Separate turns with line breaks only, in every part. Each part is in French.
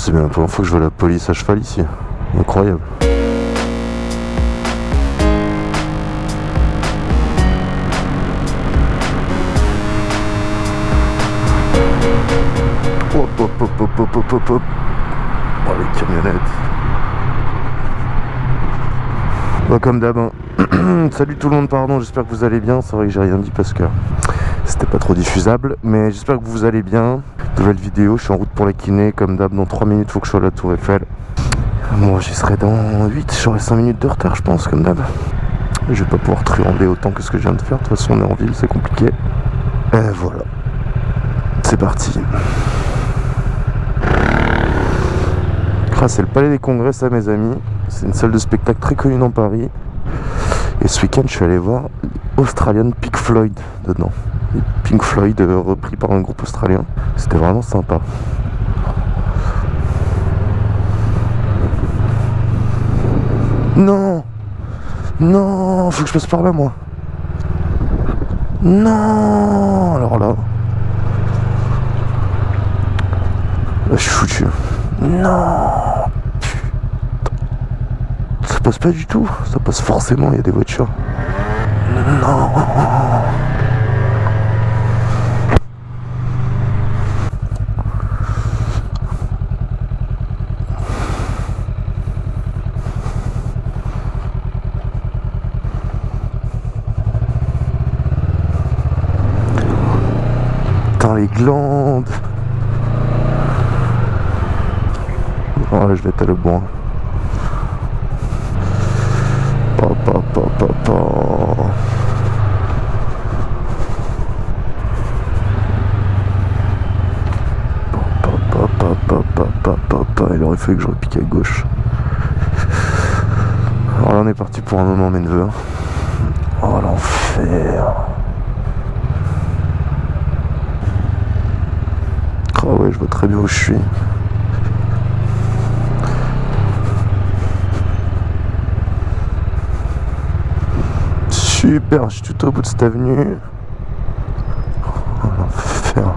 c'est bien la première fois que je vois la police à cheval ici. Incroyable. Hop hop hop hop hop hop hop hop. Oh les camionnettes. Bah, comme d'hab. hein. Salut tout le monde, pardon, j'espère que vous allez bien. C'est vrai que j'ai rien dit parce que c'était pas trop diffusable. Mais j'espère que vous allez bien. Nouvelle vidéo, je suis en route pour la kiné. Comme d'hab, dans 3 minutes, faut que je sois à la Tour Eiffel. Moi, j'y serai dans 8. J'aurai 5 minutes de retard, je pense, comme d'hab. Je vais pas pouvoir truander autant que ce que je viens de faire. De toute façon, on est en ville, c'est compliqué. Et voilà. C'est parti. C'est le Palais des Congrès, ça, mes amis. C'est une salle de spectacle très connue dans Paris. Et ce week-end, je suis allé voir Australian Pink Floyd dedans. Pink Floyd euh, repris par un groupe australien. C'était vraiment sympa. Non Non Faut que je passe par là, moi. Non Alors là... Là, je suis foutu. Non Ça passe pas du tout. Ça passe forcément, il y a des voitures. Non Putain, les Oh là, je vais être le bon. Il aurait fallu que j'aurais piqué à gauche. Alors là, on est parti pour un moment, mes neveux. Oh l'enfer. Oh ouais, je vois très bien où je suis. Super, je suis tout au bout de cette avenue. Oh l'enfer.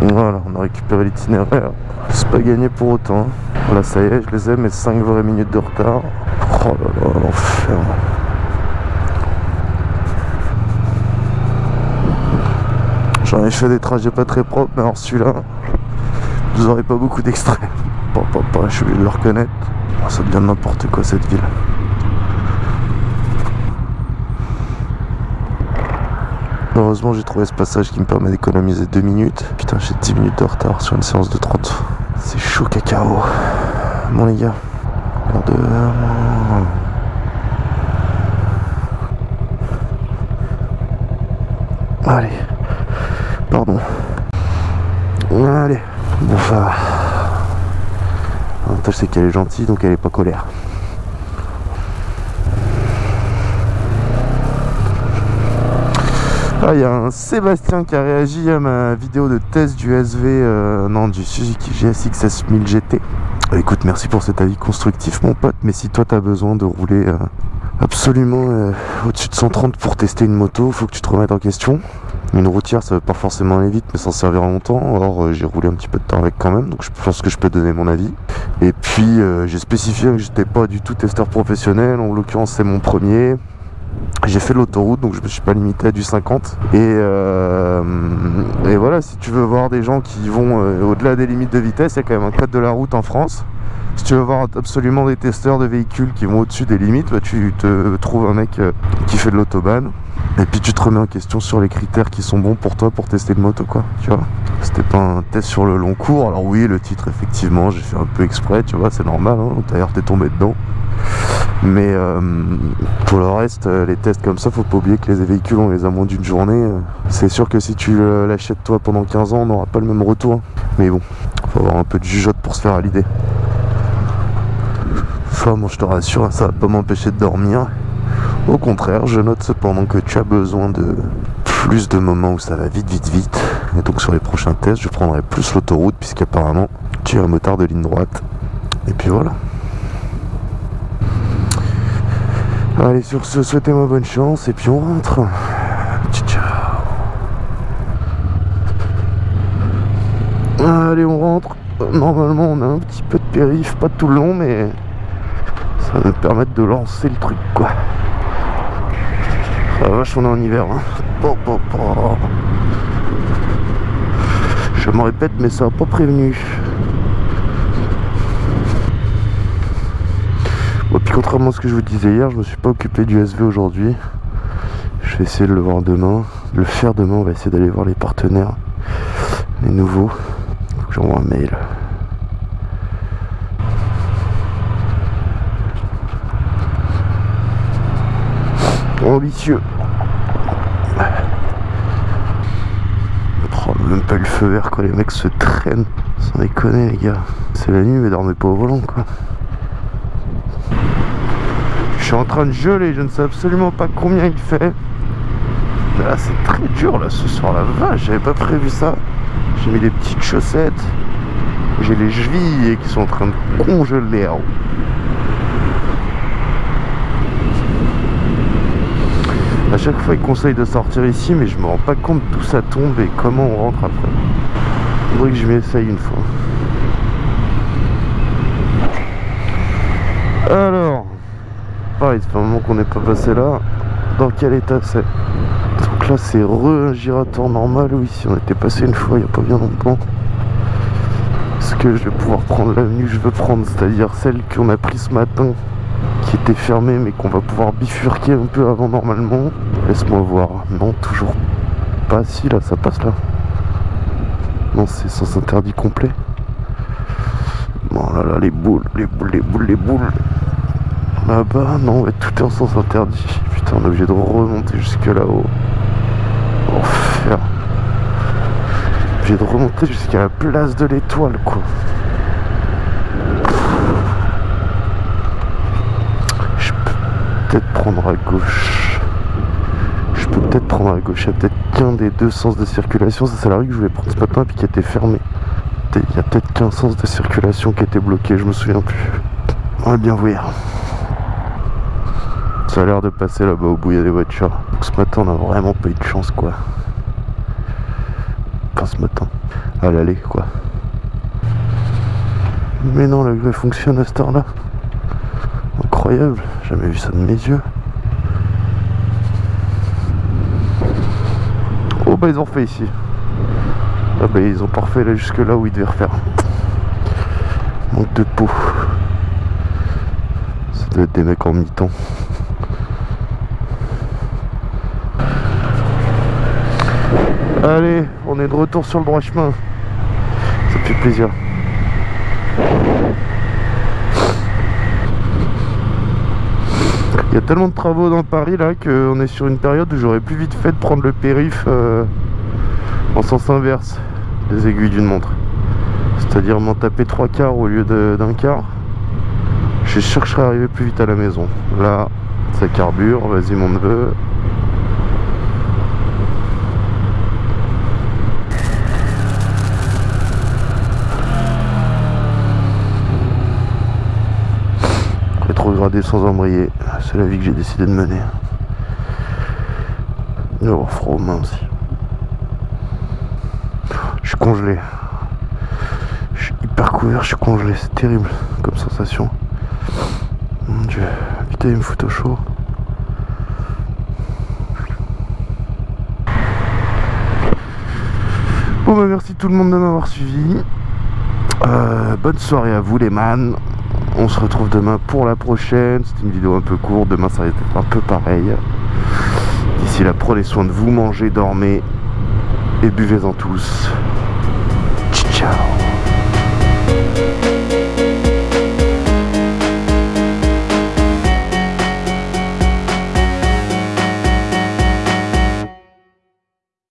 Voilà, on a récupéré l'itinéraire. C'est pas gagné pour autant. Voilà, ça y est, je les ai, mes 5 vraies minutes de retard. Oh là là, l'enfer. J'en ai fait des trajets pas très propres, mais alors celui-là, vous aurez pas beaucoup d'extraits. Pas, pas, pas, je suis obligé de le reconnaître. Oh, ça devient n'importe quoi cette ville. Heureusement, j'ai trouvé ce passage qui me permet d'économiser 2 minutes. Putain, j'ai 10 minutes de retard sur une séance de 30. C'est chaud cacao. Bon, les gars, l'heure de. Allez. Pardon. Allez. Bon, ça va. C'est qu'elle est gentille, donc elle est pas colère. Ah, il y a un Sébastien qui a réagi à ma vidéo de test du SV, euh, non, du Suzuki GSX S1000 GT. Euh, écoute, merci pour cet avis constructif, mon pote, mais si toi, tu as besoin de rouler euh, absolument au-dessus de 130 pour tester une moto, faut que tu te remettes en question. Une routière, ça va pas forcément aller vite, mais s'en servir longtemps. Or, j'ai roulé un petit peu de temps avec quand même, donc je pense que je peux donner mon avis. Et puis, j'ai spécifié que j'étais pas du tout testeur professionnel. En l'occurrence, c'est mon premier. J'ai fait l'autoroute, donc je me suis pas limité à du 50. Et, euh, et voilà, si tu veux voir des gens qui vont euh, au-delà des limites de vitesse, il y a quand même un code de la route en France. Si tu veux voir absolument des testeurs de véhicules qui vont au-dessus des limites, bah, tu te trouves un mec euh, qui fait de l'autobahn. Et puis tu te remets en question sur les critères qui sont bons pour toi pour tester une moto quoi, tu vois. C'était pas un test sur le long cours, alors oui le titre effectivement j'ai fait un peu exprès, tu vois, c'est normal, hein. d'ailleurs t'es tombé dedans. Mais euh, pour le reste, euh, les tests comme ça, faut pas oublier que les véhicules on les a moins d'une journée. C'est sûr que si tu l'achètes toi pendant 15 ans, on n'aura pas le même retour. Mais bon, faut avoir un peu de jugeote pour se faire à l'idée. Enfin bon, je te rassure, ça va pas m'empêcher de dormir. Au contraire, je note cependant que tu as besoin de plus de moments où ça va vite, vite, vite. Et donc sur les prochains tests, je prendrai plus l'autoroute puisqu'apparemment tu es un motard de ligne droite. Et puis voilà. Allez, sur ce, souhaitez-moi bonne chance et puis on rentre. Ciao, ciao. Allez, on rentre. Normalement, on a un petit peu de périph', pas tout le long, mais ça va nous permettre de lancer le truc, quoi. Va vache, on est en hiver. Hein. Je me répète, mais ça n'a pas prévenu. Bon, puis contrairement à ce que je vous disais hier, je me suis pas occupé du SV aujourd'hui. Je vais essayer de le voir demain. De le faire demain, on va essayer d'aller voir les partenaires. Les nouveaux. Faut que j'envoie un mail. Ambitieux. Même pas le feu vert quand les mecs se traînent. Sans déconner les gars. C'est la nuit mais dormez pas au volant quoi. Je suis en train de geler, je ne sais absolument pas combien il fait. là c'est très dur là ce soir la vache, j'avais pas prévu ça. J'ai mis des petites chaussettes. J'ai les chevilles qui sont en train de congeler. Chaque fois, il conseille de sortir ici, mais je me rends pas compte d'où ça tombe et comment on rentre après. Faudrait que je m'y essaye une fois. Alors, pareil, c'est un moment qu'on n'est pas passé là. Dans quel état c'est? Donc là, c'est re un giratoire normal. Oui, si on était passé une fois il n'y a pas bien longtemps. Est-ce que je vais pouvoir prendre l'avenue que je veux prendre, c'est-à-dire celle qu'on a prise ce matin qui était fermée mais qu'on va pouvoir bifurquer un peu avant normalement. Laisse-moi voir. Non, toujours pas. Si, là, ça passe là. Non, c'est sens interdit complet. Bon, là, là, les boules, les boules, les boules, les boules. Là-bas, non, tout est en sens interdit. Putain, on est obligé de remonter jusque là-haut. Enfer. Obligé de remonter jusqu'à la place de l'étoile, quoi. peut-être prendre à gauche. Peux peut-être prendre à gauche. Il y a peut-être qu'un des deux sens de circulation. Ça, c'est la rue que je voulais prendre ce matin puis qui était fermée. Il y a peut-être qu'un sens de circulation qui était bloqué. Je me souviens plus. On va bien voir. Ça a l'air de passer là-bas au bout, il y a des voitures. ce matin, on a vraiment pas eu de chance, quoi. Pas ce matin. À l'aller, quoi. Mais non, la grue fonctionne à cette heure-là. Incroyable, jamais vu ça de mes yeux. Ils ont fait ici. Ah bah ils ont parfait là jusque là où ils devaient refaire. Manque de peau. Ça doit être des mecs en mi-temps. Allez, on est de retour sur le droit chemin. Ça fait plaisir. Il y a tellement de travaux dans Paris là qu'on est sur une période où j'aurais plus vite fait de prendre le périph euh, en sens inverse des aiguilles d'une montre. C'est-à-dire m'en taper trois quarts au lieu d'un quart. Je suis sûr que je serais arrivé plus vite à la maison. Là, ça carbure, vas-y mon neveu. Rétrogradé sans embrayer c'est la vie que j'ai décidé de mener. Il va avoir froid aux mains aussi. Je suis congelé. Je suis hyper couvert, je suis congelé. C'est terrible comme sensation. Mon dieu. Putain, il me fout au chaud. Bon bah merci tout le monde de m'avoir suivi. Euh, bonne soirée à vous les man. On se retrouve demain pour la prochaine. C'est une vidéo un peu courte. Demain, ça va être un peu pareil. D'ici là, prenez soin de vous, mangez, dormez et buvez-en tous. Ciao